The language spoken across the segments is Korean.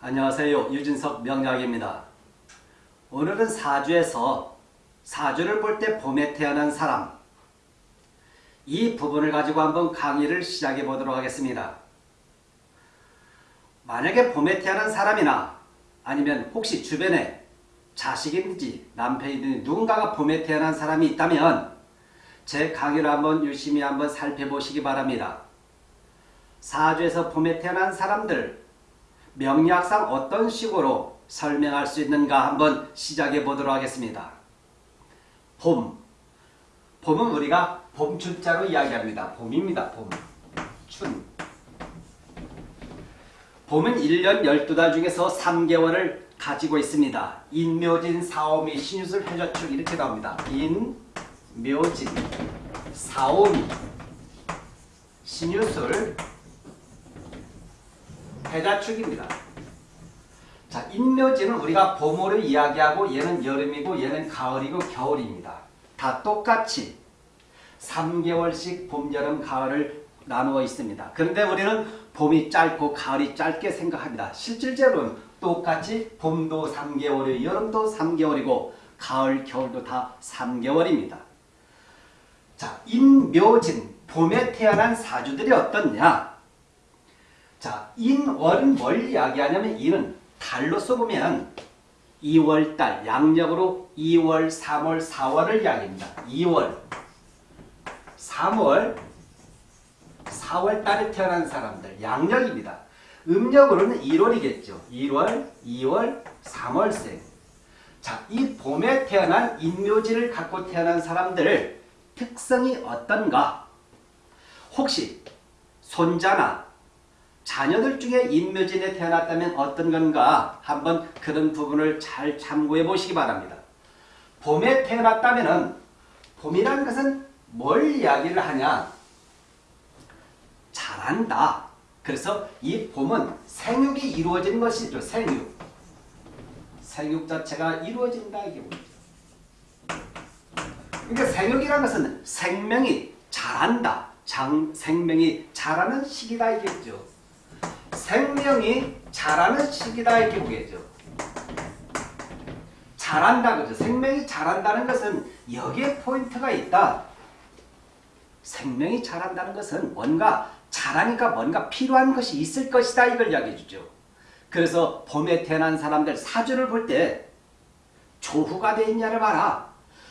안녕하세요. 유진석 명약입니다. 오늘은 사주에서 사주를 볼 때 봄에 태어난 사람 이 부분을 가지고 한번 강의를 시작해 보도록 하겠습니다. 만약에 봄에 태어난 사람이나 아니면 혹시 주변에 자식이든지 남편이든지 누군가가 봄에 태어난 사람이 있다면 제 강의를 한번 유심히 한번 살펴보시기 바랍니다. 사주에서 봄에 태어난 사람들 명리학상 어떤 식으로 설명할 수 있는가 한번 시작해 보도록 하겠습니다. 봄. 봄은 우리가 봄춘자로 이야기합니다. 봄입니다. 봄. 춘. 봄은 1년 12달 중에서 3개월을 가지고 있습니다. 인묘진, 사오미, 신유술, 해저축 이렇게 나옵니다. 인, 묘진, 사오미, 신유술, 해자축입니다. 자, 인묘지는 우리가 봄으로 이야기하고 얘는 여름이고 얘는 가을이고 겨울입니다. 다 똑같이 3개월씩 봄, 여름, 가을을 나누어 있습니다. 그런데 우리는 봄이 짧고 가을이 짧게 생각합니다. 실질적으로는 똑같이 봄도 3개월이고 여름도 3개월이고 가을, 겨울도 다 3개월입니다. 자, 인묘진, 봄에 태어난 사주들이 어떻냐? 자, 인월은 뭘 이야기하냐면 인은 달로써 보면 2월달 양력으로 2월, 3월, 4월을 이야기합니다. 2월, 3월, 4월 달에 태어난 사람들 양력입니다. 음력으로는 1월이겠죠. 1월, 2월, 3월생. 자, 이 봄에 태어난 인묘지를 갖고 태어난 사람들 특성이 어떤가? 혹시 손자나 자녀들 중에 인묘진에 태어났다면 어떤 건가 한번 그런 부분을 잘 참고해 보시기 바랍니다. 봄에 태어났다면 봄이라는 것은 뭘 이야기를 하냐? 잘한다. 그래서 이 봄은 생육이 이루어진 것이죠. 생육. 생육 자체가 이루어진다 이게 뭐죠. 그러니까 생육이라는 것은 생명이 자란다. 장, 생명이 자라는 시기다 이겠죠. 생명이 자라는 시기다 이렇게 보겠죠. 자란다 그죠. 생명이 자란다는 것은 여기에 포인트가 있다. 생명이 자란다는 것은 뭔가 자라니까 뭔가 필요한 것이 있을 것이다 이걸 이야기해 주죠. 그래서 봄에 태어난 사람들 사주를 볼 때 조후가 돼 있냐를 봐라.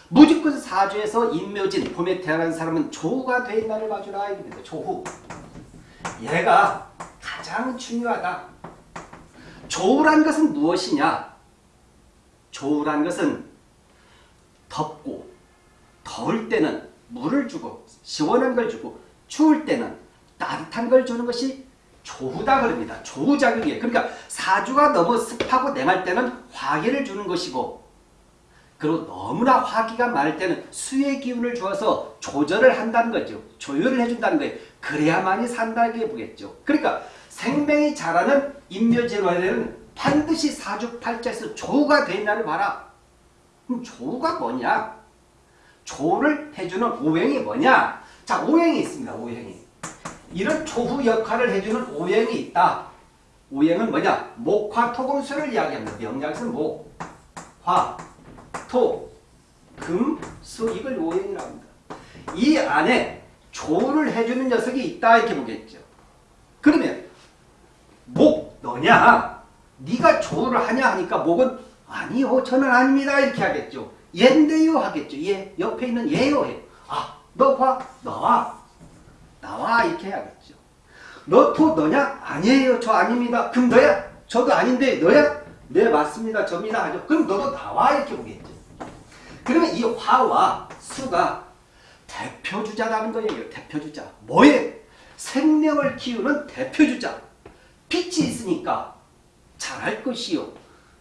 무조건 사주에서 인묘진 봄에 태어난 사람은 조후가 돼 있냐를 봐주라. 조후. 얘가 가장 중요하다. 조우란 것은 무엇이냐? 조우란 것은 덥고 더울 때는 물을 주고 시원한 걸 주고 추울 때는 따뜻한 걸 주는 것이 조우다 그럽니다. 조우작용이에요. 그러니까 사주가 너무 습하고 냉할 때는 화기를 주는 것이고 그리고 너무나 화기가 많을 때는 수의 기운을 주어서 조절을 한다는 거죠. 조율을 해준다는 거예요. 그래야만이 산다게 보겠죠. 그러니까 생명이 자라는 인묘진화에는 반드시 사주팔자에서 조우가 되 있나를 봐라. 그럼 조우가 뭐냐? 조우를 해주는 오행이 뭐냐? 자, 오행이 있습니다. 오행이. 이런 조후 역할을 해주는 오행이 있다. 오행은 뭐냐? 목화 토금수를 이야기합니다. 명약에서는 목, 화, 토, 금, 수 이걸 오행이라고 합니다. 이 안에 조를 해주는 녀석이 있다 이렇게 보겠죠. 그러면 목 너냐? 네가 조를 하냐 하니까 목은 아니요 저는 아닙니다 이렇게 하겠죠. 얘인데요 하겠죠. 얘 옆에 있는 얘요 해. 아너 화 나와 나와 이렇게 해야겠죠. 너토 너냐? 아니에요 저 아닙니다. 그럼 너야? 저도 아닌데 너야? 네 맞습니다 접니다 하죠. 그럼 너도 나와 이렇게 보겠죠. 그러면 이 화와 수가 대표주자라는 거예요. 대표주자. 뭐에? 생명을 키우는 대표주자. 빛이 있으니까 잘할 것이요.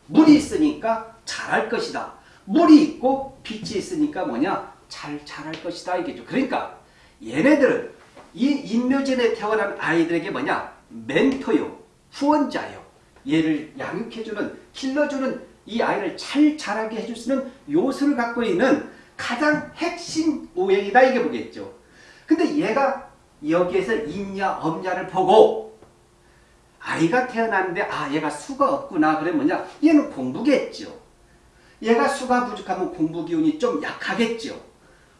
물이 있으니까 잘할 것이다. 물이 있고 빛이 있으니까 뭐냐? 잘 잘할 것이다 이겠죠. 그러니까 얘네들은 이 인묘진에 태어난 아이들에게 뭐냐? 멘토요. 후원자요. 얘를 양육해주는 길러주는 이 아이를 잘 자라게 해줄 수 있는 요소를 갖고 있는 가장 핵심 오행이다 이게 보겠죠. 근데 얘가 여기에서 있냐 없냐를 보고 아이가 태어났는데 아 얘가 수가 없구나 그러면 뭐냐 얘는 공부겠죠. 얘가 수가 부족하면 공부 기운이 좀 약하겠죠.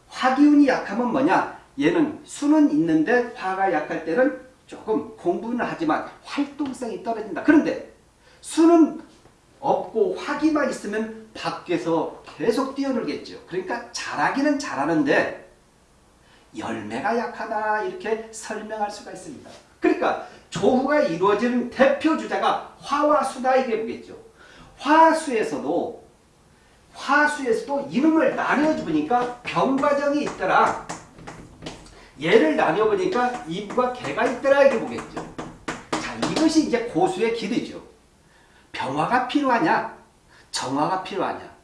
화 기운이 약하면 뭐냐 얘는 수는 있는데 화가 약할 때는 조금 공부는 하지만 활동성이 떨어진다. 그런데 수는 없고 화기만 있으면 밖에서 계속 뛰어놀겠죠. 그러니까 잘하기는 잘하는데 열매가 약하다 이렇게 설명할 수가 있습니다. 그러니까 조후가 이루어지는 대표 주자가 화와 수다 이게 보겠죠. 화수에서도 화수에서도 이름을 나뉘어보니까 병과정이 있더라. 얘를 나뉘어보니까 이부가 개가 있더라 이렇게 보겠죠. 자 이것이 이제 고수의 길이죠. 병화가 필요하냐? 정화가 필요하냐?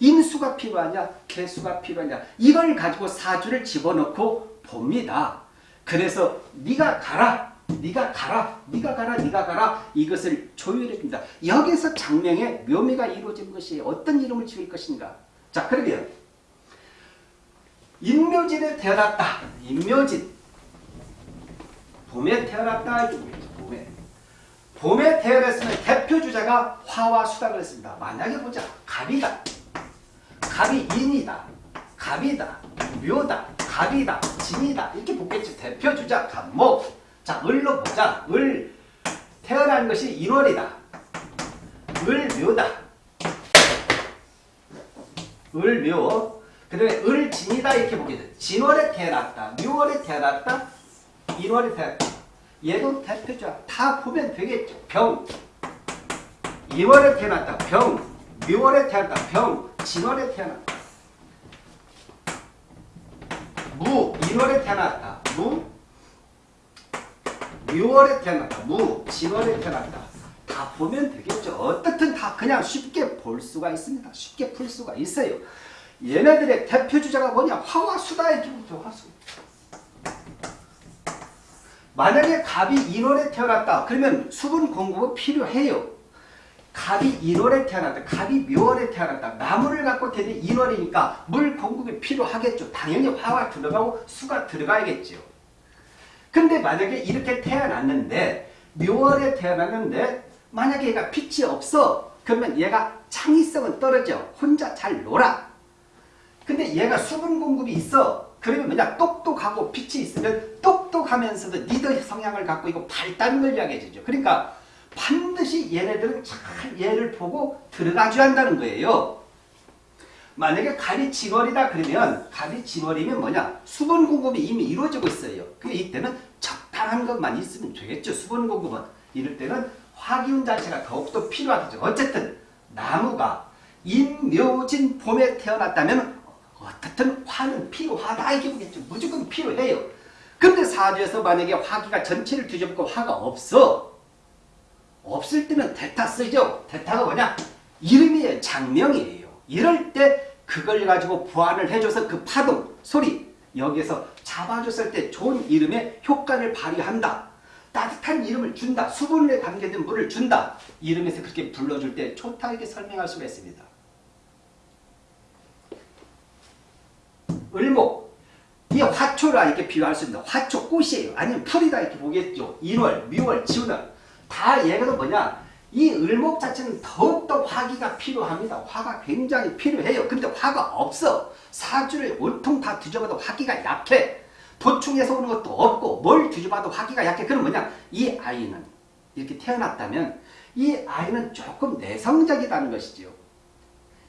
임수가 필요하냐? 개수가 필요하냐? 이걸 가지고 사주를 집어넣고 봅니다. 그래서 네가 가라. 네가 가라. 네가 가라. 네가 가라. 이것을 조율해 줍니다. 여기서 장명의 묘미가 이루어진 것이 어떤 이름을 지을 것인가? 자, 그러면 인묘진에 태어났다. 인묘진. 봄에 태어났다. 봄에. 봄에 태어났으면 대표 주자가 화와 수다 그랬습니다. 만약에 보자. 갑이다. 갑이 인이다. 갑이다. 묘다. 갑이다. 진이다. 이렇게 보겠죠. 대표 주자 갑목. 자, 을로 보자. 을 태어난 것이 1월이다. 을 묘다. 을 묘. 그 다음에 을 진이다 이렇게 보게 돼. 진월에 태어났다. 묘월에 태어났다. 1월에 태어났다. 얘도 대표자. 다 보면 되겠죠. 병. 2월에 태어났다. 병. 묘월에 태어났다. 병. 진월에 태어났다. 무. 1월에 태어났다. 무. 6월에 태어났다. 무, 7월에 태어났다. 다 보면 되겠죠. 어떻든 다 그냥 쉽게 볼 수가 있습니다. 쉽게 풀 수가 있어요. 얘네들의 대표 주자가 뭐냐? 화와 수다의 기분이죠. 화수. 만약에 갑이 1월에 태어났다. 그러면 수분 공급은 필요해요. 갑이 1월에 태어났다. 갑이 묘월에 태어났다. 나무를 갖고 되는 1월이니까 물 공급이 필요하겠죠. 당연히 화가 들어가고 수가 들어가야겠죠. 근데 만약에 이렇게 태어났는데 묘월에 태어났는데 만약에 얘가 빛이 없어 그러면 얘가 창의성은 떨어져 혼자 잘 놀아 근데 얘가 수분 공급이 있어 그러면 뭐냐 똑똑하고 빛이 있으면 똑똑하면서도 리더 성향을 갖고 있고 발달을 이야기해주죠 그러니까 반드시 얘네들은 잘 얘를 보고 들어가줘야 한다는 거예요 만약에 진월이다 그러면 진월이면 뭐냐 수분 공급이 이미 이루어지고 있어요. 그 이때는 적당한 것만 있으면 되겠죠. 수분 공급은 이럴 때는 화기운 자체가 더욱더 필요하겠죠. 어쨌든 나무가 인묘진 봄에 태어났다면 어떻든 화는 필요하다 이게 보겠죠. 무조건 필요해요. 근데 사주에서 만약에 화기가 전체를 뒤집고 화가 없어 없을 때는 대타 쓰죠. 대타가 뭐냐 이름이 장명이에요. 이럴 때 그걸 가지고 보완을 해줘서 그 파동, 소리 여기에서 잡아줬을 때 좋은 이름의 효과를 발휘한다. 따뜻한 이름을 준다. 수분에 담겨있는 물을 준다. 이름에서 그렇게 불러줄 때 좋다 이렇게 설명할 수가 있습니다. 을목 이 화초라 이렇게 비유할 수 있습니다. 화초 꽃이에요. 아니면 풀이다 이렇게 보겠죠. 1월, 미월, 지월 다 얘가 뭐냐 이 을목 자체는 더욱더 화기가 필요합니다. 화가 굉장히 필요해요. 근데 화가 없어. 사주를 온통 다 뒤져봐도 화기가 약해. 보충해서 오는 것도 없고 뭘 뒤져봐도 화기가 약해. 그럼 뭐냐? 이 아이는 이렇게 태어났다면 이 아이는 조금 내성적이라는 것이죠.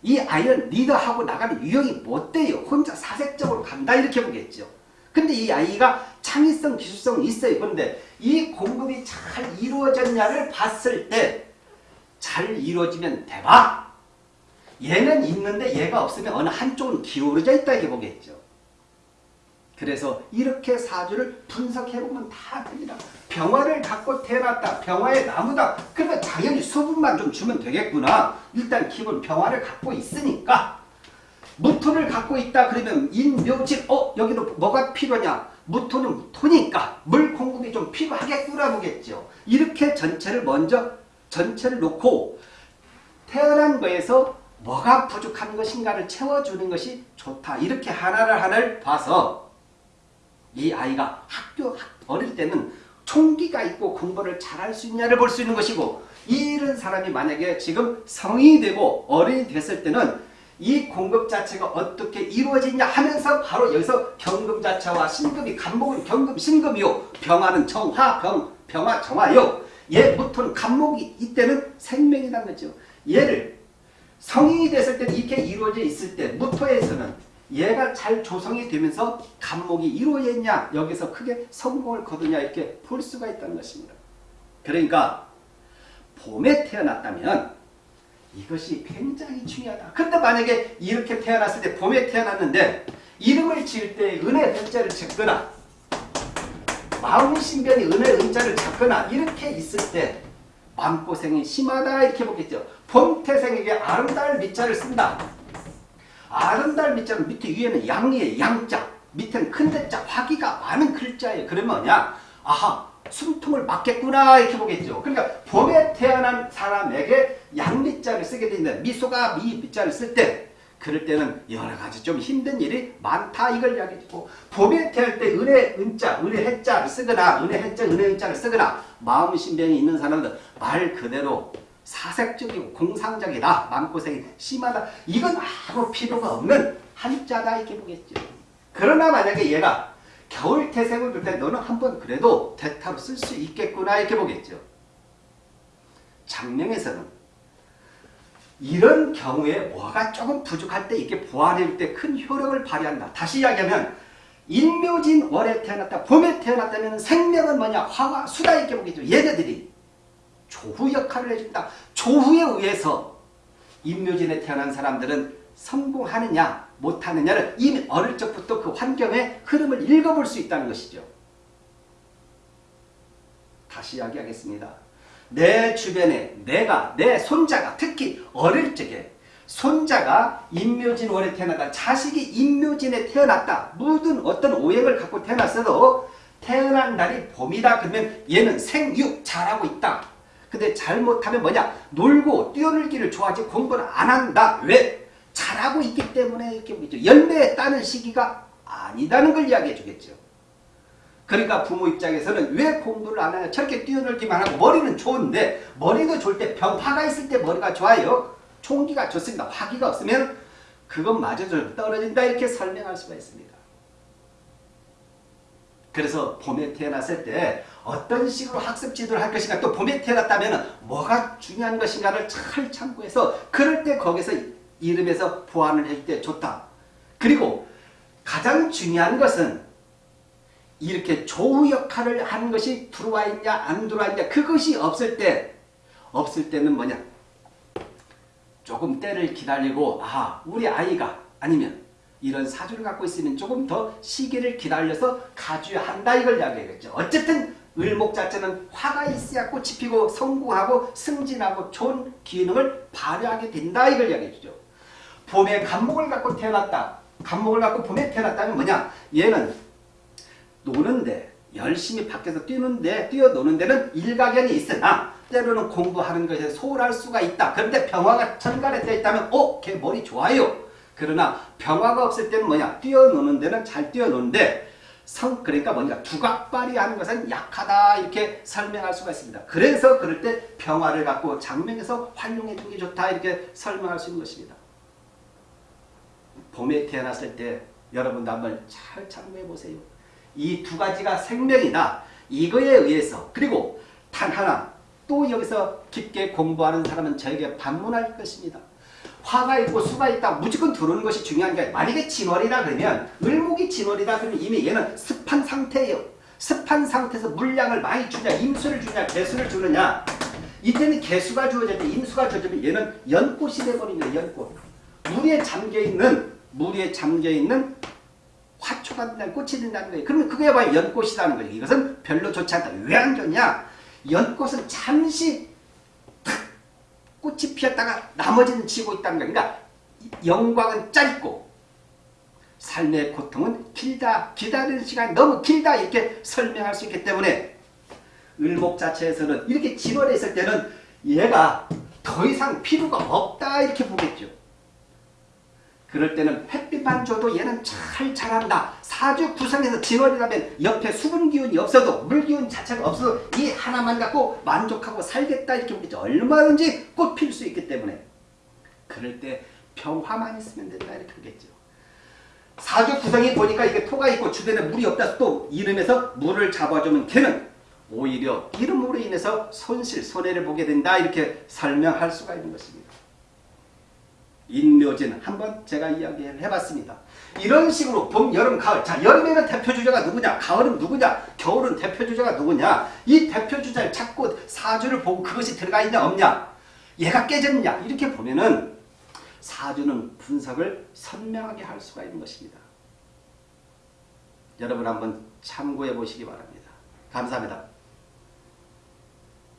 이 아이는 리더하고 나가는 유형이 못 돼요. 혼자 사색적으로 간다 이렇게 보겠죠. 근데 이 아이가 창의성, 기술성이 있어요. 그런데 이 공급이 잘 이루어졌냐를 봤을 때 잘 이루어지면 대박! 얘는 있는데 얘가 없으면 어느 한쪽은 기울어져 있다 이렇게 보겠죠. 그래서 이렇게 사주를 분석해보면 다 됩니다. 병화를 갖고 태어났다. 병화의 나무다. 그러면 당연히 수분만 좀 주면 되겠구나. 일단 기본 병화를 갖고 있으니까 무토를 갖고 있다 그러면 인묘질 어 여기도 뭐가 필요냐 무토는 토니까 물 공급이 좀 필요하겠구나 보겠죠. 이렇게 전체를 먼저 전체를 놓고 태어난 거에서 뭐가 부족한 것인가를 채워주는 것이 좋다. 이렇게 하나를 하나를 봐서 이 아이가 학교 어릴 때는 총기가 있고 공부를 잘할 수 있냐를 볼 수 있는 것이고 이런 사람이 만약에 지금 성인이 되고 어른이 됐을 때는 이 공급 자체가 어떻게 이루어지냐 하면서 바로 여기서 경금 자체와 신금이 간목은 경금 신금이요. 병화는 정화 병 병화 정화요. 얘 무토는 간목이 이때는 생명이라는 거죠. 얘를 성인이 됐을 때는 이렇게 이루어져 있을 때 무토에서는 얘가 잘 조성이 되면서 간목이 이루어졌냐 여기서 크게 성공을 거두냐 이렇게 볼 수가 있다는 것입니다. 그러니까 봄에 태어났다면 이것이 굉장히 중요하다. 근데 만약에 이렇게 태어났을 때 봄에 태어났는데 이름을 지을 때 은혜 은자를 적거나 마음신변이 은혜 은자를 적거나 이렇게 있을 때 마음고생이 심하다 이렇게 보겠죠. 봄태생에게 아름다울 밑자를 쓴다. 아름다울 밑자는 밑에 위에는 양이에요. 양자. 밑에는 큰 대자 화기가 많은 글자예요. 그러면 뭐냐? 아하 숨통을 막겠구나 이렇게 보겠죠. 그러니까 봄에 태어난 사람에게 양밑자를 쓰게 되는데 미소가 미 밑자를 쓸 때 그럴 때는 여러 가지 좀 힘든 일이 많다 이걸 이야기해주고 봄에 태어날 때 은혜 은자 은혜 해자를 쓰거나 은혜 해자 은혜 은자를 쓰거나 마음 신변이 있는 사람들 말 그대로 사색적이고 공상적이다 마음고생이 심하다 이건 아무 필요가 없는 한자다 이렇게 보겠죠. 그러나 만약에 얘가 겨울 태생을 볼때 너는 한번 그래도 대타로 쓸 수 있겠구나 이렇게 보겠죠. 장명에서는 이런 경우에 뭐가 조금 부족할 때 이렇게 보완해줄 때 큰 효력을 발휘한다. 다시 이야기하면 인묘진 월에 태어났다. 봄에 태어났다면 생명은 뭐냐? 화와 수다 이렇게 보겠죠. 얘네들이 조후 역할을 해준다. 조후에 의해서 인묘진에 태어난 사람들은 성공하느냐 못하느냐를 이미 어릴 적부터 그 환경의 흐름을 읽어볼 수 있다는 것이죠. 다시 이야기하겠습니다. 내 주변에 내가 내 손자가 특히 어릴 적에 손자가 인묘진 월에 태어났다. 자식이 인묘진에 태어났다. 모든 어떤 오행을 갖고 태어났어도 태어난 날이 봄이다. 그러면 얘는 생육 잘하고 있다. 근데 잘못하면 뭐냐? 놀고 뛰어놀기를 좋아하지 공부를 안 한다. 왜? 잘하고 있기 때문에 이렇게. 열매에 따는 시기가 아니다는 걸 이야기해 주겠죠. 그러니까 부모 입장에서는 왜 공부를 안 하냐. 저렇게 뛰어놀기만 하고 머리는 좋은데 머리도 좋을 때 병화가 있을 때 머리가 좋아요. 총기가 좋습니다. 화기가 없으면 그것마저도 떨어진다 이렇게 설명할 수가 있습니다. 그래서 봄에 태어났을 때 어떤 식으로 학습 지도를 할 것인가 또 봄에 태어났다면 뭐가 중요한 것인가를 잘 참고해서 그럴 때 거기서 이름에서 보완을 할때 좋다. 그리고 가장 중요한 것은 이렇게 조우 역할을 하는 것이 들어와 있냐 안 들어와 있냐 그것이 없을 때 없을 때는 뭐냐 조금 때를 기다리고 아 우리 아이가 아니면 이런 사주를 갖고 있으면 조금 더 시기를 기다려서 가져야 한다 이걸 이야기하겠죠. 어쨌든 을목 자체는 화가 있어야 꽃이 피고 성공하고 승진하고 좋은 기능을 발휘하게 된다 이걸 이야기해 주죠. 봄에 간목을 갖고 태어났다. 간목을 갖고 봄에 태어났다면 뭐냐? 얘는 노는데 열심히 밖에서 뛰는데 뛰어노는 데는 일가견이 있으나 때로는 공부하는 것에 소홀할 수가 있다. 그런데 병화가 천간에 떠 있다면 어? 걔 머리 좋아요. 그러나 병화가 없을 때는 뭐냐? 뛰어노는 데는 잘 뛰어노는데 성 그러니까 뭔가 두각발이 하는 것은 약하다 이렇게 설명할 수가 있습니다. 그래서 그럴 때 병화를 갖고 장명에서 활용해 주기 좋다 이렇게 설명할 수 있는 것입니다. 봄에 태어났을 때 여러분도 한번 잘 참고해 보세요. 이 두 가지가 생명이다. 이거에 의해서 그리고 단 하나 또 여기서 깊게 공부하는 사람은 저에게 방문할 것입니다. 화가 있고 수가 있다 무조건 들어오는 것이 중요한 게 만약에 진월이라 그러면 을목이 진월이다 그러면 이미 얘는 습한 상태예요. 습한 상태에서 물량을 많이 주냐 임수를 주냐 개수를 주느냐 이때는 개수가 때 임수가 주어지면 얘는 연꽃이 돼버립니다. 연꽃. 물에 잠겨있는 물에 잠겨있는 화초가 된다는 꽃이 된다는 거예요. 그러면 그게 바로 연꽃이라는 거예요. 이것은 별로 좋지 않다. 왜 안 좋냐? 연꽃은 잠시 꽃이 피었다가 나머지는 지고 있다는 거예요. 그러니까 영광은 짧고 삶의 고통은 길다. 기다리는 시간이 너무 길다. 이렇게 설명할 수 있기 때문에 을목 자체에서는 이렇게 진월에 있을 때는 얘가 더 이상 필요가 없다. 이렇게 보겠죠. 그럴 때는 햇빛만 줘도 얘는 잘 자란다. 사주 구성에서 진월이라면 옆에 수분 기운이 없어도 물 기운 자체가 없어도 이 하나만 갖고 만족하고 살겠다 이렇게. 얼마든지 꽃 필 수 있기 때문에 그럴 때 병화만 있으면 된다 이렇게 보겠죠. 사주 구성이 보니까 이게 토가 있고 주변에 물이 없다 또 이름에서 물을 잡아주면 걔는 오히려 이름으로 인해서 손실 손해를 보게 된다 이렇게 설명할 수가 있는 것입니다. 인묘진 한번 제가 이야기를 해봤습니다. 이런 식으로 봄, 여름, 가을. 자, 여름에는 대표 주자가 누구냐? 가을은 누구냐? 겨울은 대표 주자가 누구냐? 이 대표 주자를 찾고 사주를 보고 그것이 들어가 있냐 없냐? 얘가 깨졌냐? 이렇게 보면은 사주는 분석을 선명하게 할 수가 있는 것입니다. 여러분 한번 참고해 보시기 바랍니다. 감사합니다.